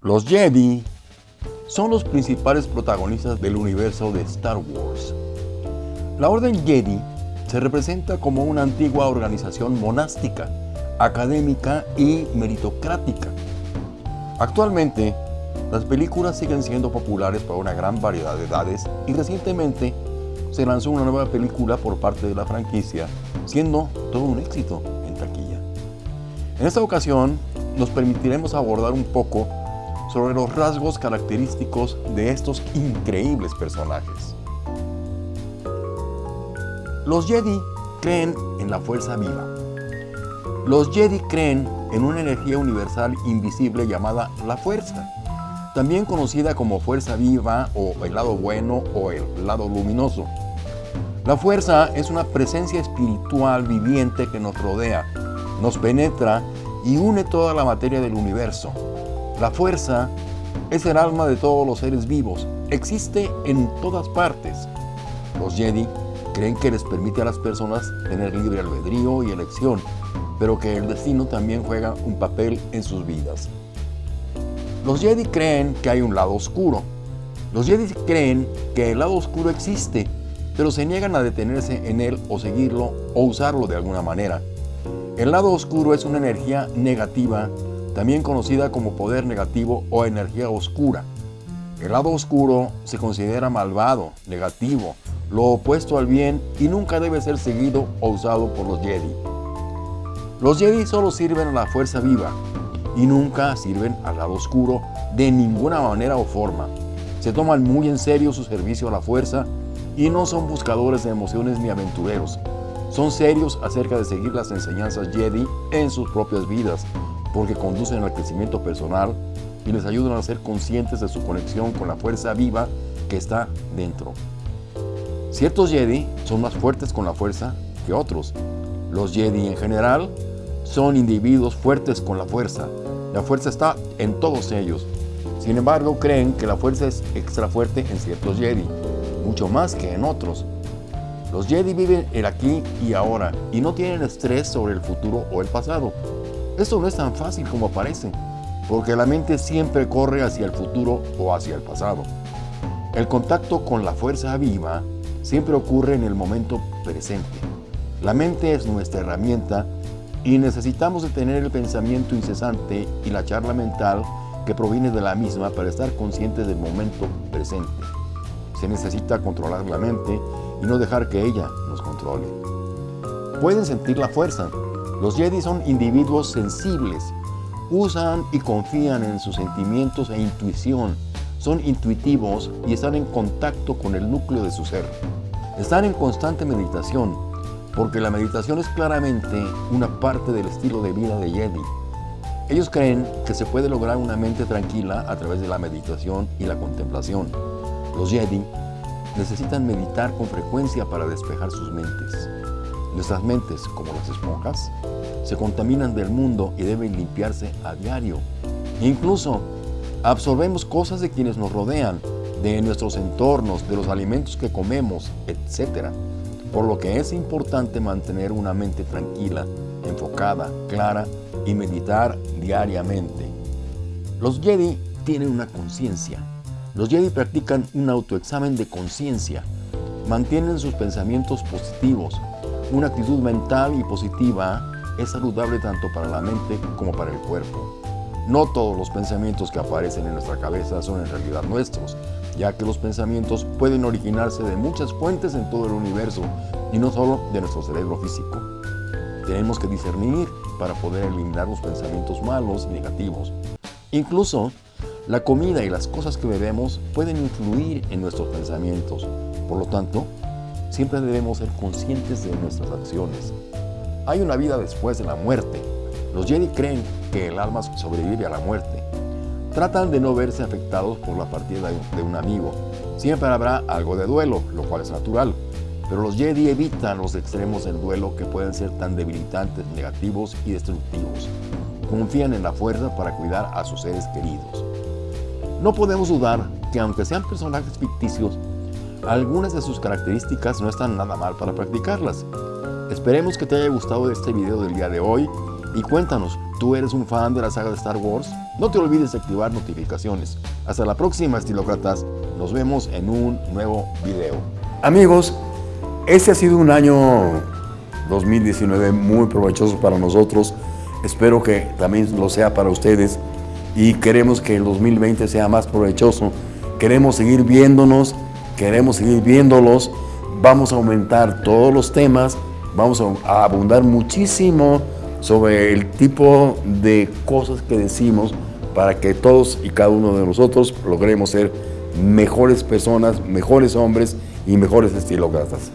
Los Jedi son los principales protagonistas del universo de Star Wars. La Orden Jedi se representa como una antigua organización monástica, académica y meritocrática. Actualmente, las películas siguen siendo populares para una gran variedad de edades y recientemente se lanzó una nueva película por parte de la franquicia, siendo todo un éxito en taquilla. En esta ocasión, nos permitiremos abordar un poco sobre los rasgos característicos de estos increíbles personajes. Los Jedi creen en la fuerza viva. Los Jedi creen en una energía universal invisible llamada la fuerza, también conocida como fuerza viva o el lado bueno o el lado luminoso. La fuerza es una presencia espiritual viviente que nos rodea, nos penetra y une toda la materia del universo. La fuerza es el alma de todos los seres vivos, existe en todas partes. Los Jedi creen que les permite a las personas tener libre albedrío y elección, pero que el destino también juega un papel en sus vidas. Los Jedi creen que hay un lado oscuro. Los Jedi creen que el lado oscuro existe, pero se niegan a detenerse en él o seguirlo o usarlo de alguna manera. El lado oscuro es una energía negativa también conocida como poder negativo o energía oscura. El lado oscuro se considera malvado, negativo, lo opuesto al bien y nunca debe ser seguido o usado por los Jedi. Los Jedi solo sirven a la fuerza viva y nunca sirven al lado oscuro de ninguna manera o forma. Se toman muy en serio su servicio a la fuerza y no son buscadores de emociones ni aventureros. Son serios acerca de seguir las enseñanzas Jedi en sus propias vidas porque conducen al crecimiento personal y les ayudan a ser conscientes de su conexión con la fuerza viva que está dentro. Ciertos Jedi son más fuertes con la fuerza que otros. Los Jedi en general son individuos fuertes con la fuerza. La fuerza está en todos ellos. Sin embargo, creen que la fuerza es extra fuerte en ciertos Jedi, mucho más que en otros. Los Jedi viven el aquí y ahora y no tienen estrés sobre el futuro o el pasado. Esto no es tan fácil como parece, porque la mente siempre corre hacia el futuro o hacia el pasado. El contacto con la fuerza viva siempre ocurre en el momento presente. La mente es nuestra herramienta y necesitamos de tener el pensamiento incesante y la charla mental que proviene de la misma para estar conscientes del momento presente. Se necesita controlar la mente y no dejar que ella nos controle. Pueden sentir la fuerza, los Jedi son individuos sensibles, usan y confían en sus sentimientos e intuición, son intuitivos y están en contacto con el núcleo de su ser. Están en constante meditación, porque la meditación es claramente una parte del estilo de vida de Jedi. Ellos creen que se puede lograr una mente tranquila a través de la meditación y la contemplación. Los Jedi necesitan meditar con frecuencia para despejar sus mentes. Nuestras mentes, como las esponjas, se contaminan del mundo y deben limpiarse a diario. Incluso absorbemos cosas de quienes nos rodean, de nuestros entornos, de los alimentos que comemos, etc. Por lo que es importante mantener una mente tranquila, enfocada, clara y meditar diariamente. Los Jedi tienen una conciencia. Los Jedi practican un autoexamen de conciencia. Mantienen sus pensamientos positivos, una actitud mental y positiva es saludable tanto para la mente como para el cuerpo. No todos los pensamientos que aparecen en nuestra cabeza son en realidad nuestros, ya que los pensamientos pueden originarse de muchas fuentes en todo el universo y no solo de nuestro cerebro físico. Tenemos que discernir para poder eliminar los pensamientos malos y negativos. Incluso, la comida y las cosas que bebemos pueden influir en nuestros pensamientos. Por lo tanto, Siempre debemos ser conscientes de nuestras acciones. Hay una vida después de la muerte. Los Jedi creen que el alma sobrevive a la muerte. Tratan de no verse afectados por la partida de un amigo. Siempre habrá algo de duelo, lo cual es natural. Pero los Jedi evitan los extremos del duelo que pueden ser tan debilitantes, negativos y destructivos. Confían en la fuerza para cuidar a sus seres queridos. No podemos dudar que aunque sean personajes ficticios, algunas de sus características no están nada mal para practicarlas. Esperemos que te haya gustado este video del día de hoy y cuéntanos, ¿tú eres un fan de la saga de Star Wars? No te olvides de activar notificaciones. Hasta la próxima, estilócratas. Nos vemos en un nuevo video. Amigos, este ha sido un año 2019 muy provechoso para nosotros. Espero que también lo sea para ustedes y queremos que el 2020 sea más provechoso. Queremos seguir viéndonos, queremos seguir viéndolos. Vamos a aumentar todos los temas, vamos a abundar muchísimo sobre el tipo de cosas que decimos para que todos y cada uno de nosotros logremos ser mejores personas, mejores hombres y mejores estilócratas.